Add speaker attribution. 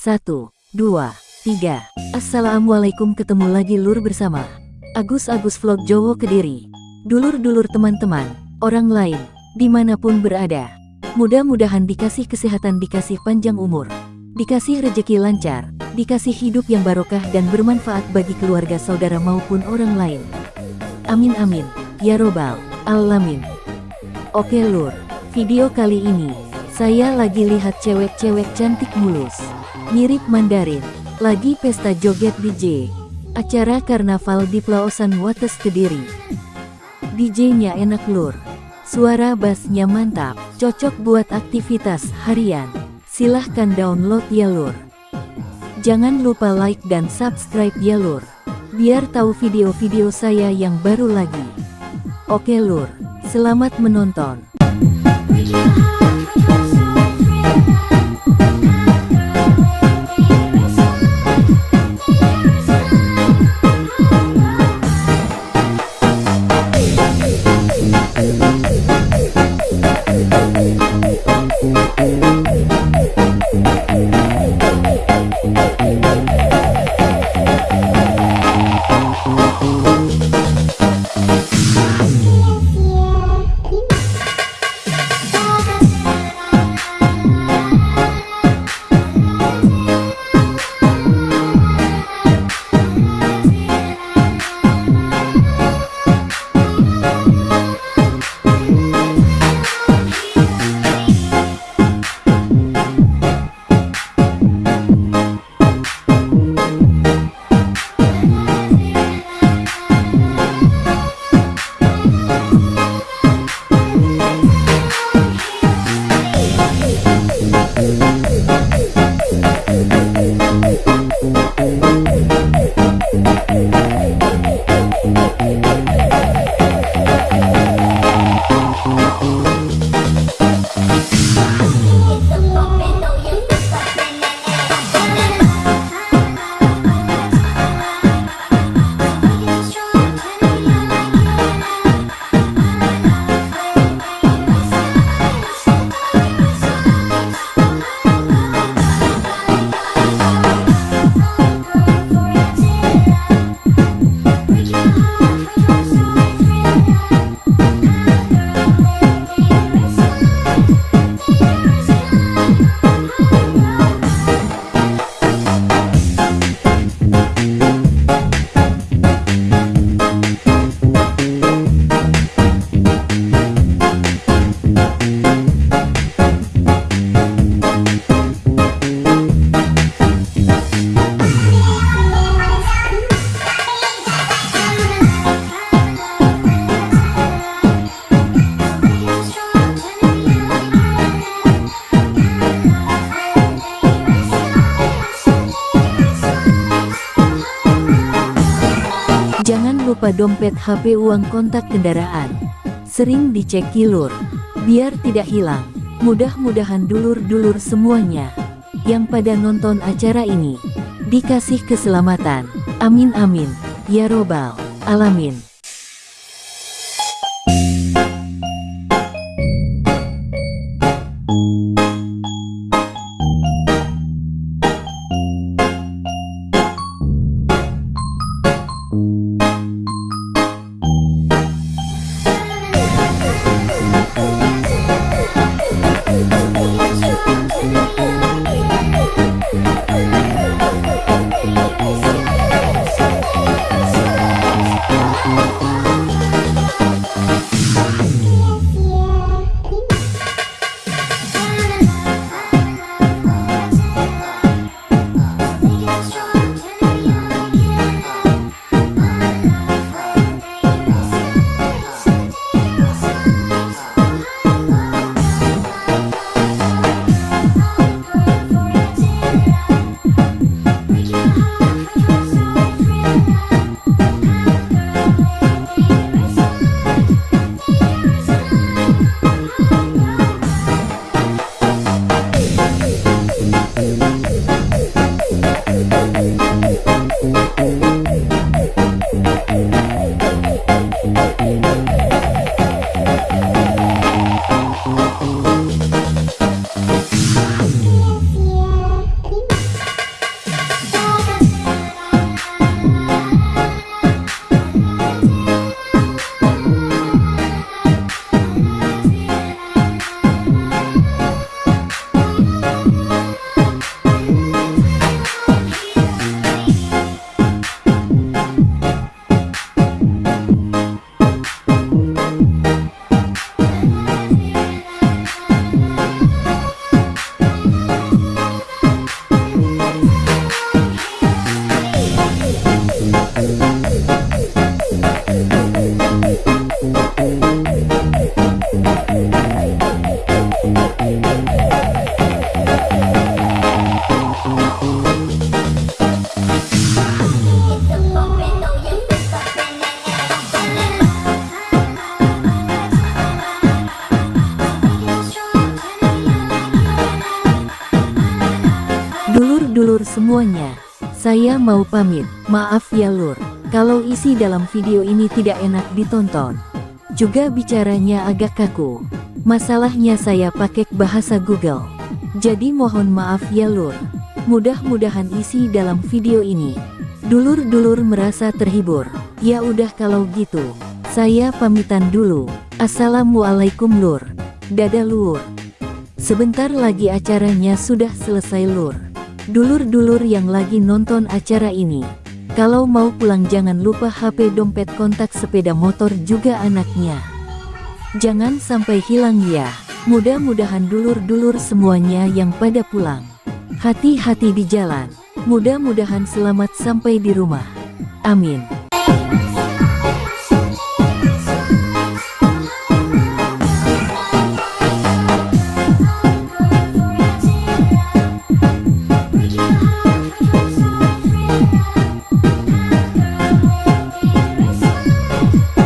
Speaker 1: Satu, dua, tiga. Assalamualaikum ketemu lagi lur bersama Agus Agus Vlog Jowo Kediri. Dulur-dulur teman-teman, orang lain, di mana pun berada. Mudah-mudahan dikasih kesehatan dikasih panjang umur. Dikasih rejeki lancar, dikasih hidup yang barokah dan bermanfaat bagi keluarga saudara maupun orang lain. Amin amin, ya robbal alamin. Oke lur, video kali ini, saya lagi lihat cewek-cewek cantik mulus. Mirip Mandarin, lagi pesta joget DJ. Acara karnaval di Pelausan Wates Kediri. DJ-nya enak lur. Suara bassnya mantap, cocok buat aktivitas harian. Silahkan download ya lur. Jangan lupa like dan subscribe ya lur. Biar tahu video-video saya yang baru lagi. Oke lur, selamat menonton. Jangan lupa dompet HP uang kontak kendaraan. Sering dicek kilur, biar tidak hilang. Mudah-mudahan dulur-dulur semuanya yang pada nonton acara ini dikasih keselamatan. Amin amin. Ya robbal alamin. Dulur semuanya. Saya mau pamit, maaf ya lur, kalau isi dalam video ini tidak enak ditonton. Juga bicaranya agak kaku. Masalahnya saya pakai bahasa Google. Jadi mohon maaf ya lur. Mudah-mudahan isi dalam video ini. Dulur-dulur merasa terhibur. Ya udah kalau gitu. Saya pamitan dulu. Assalamualaikum lur. Dadah lur. Sebentar lagi acaranya sudah selesai lur. Dulur-dulur yang lagi nonton acara ini. Kalau mau pulang jangan lupa HP dompet kontak sepeda motor juga anaknya. Jangan sampai hilang ya. Mudah-mudahan dulur-dulur semuanya yang pada pulang. Hati-hati di jalan. Mudah-mudahan selamat sampai di rumah. Amin.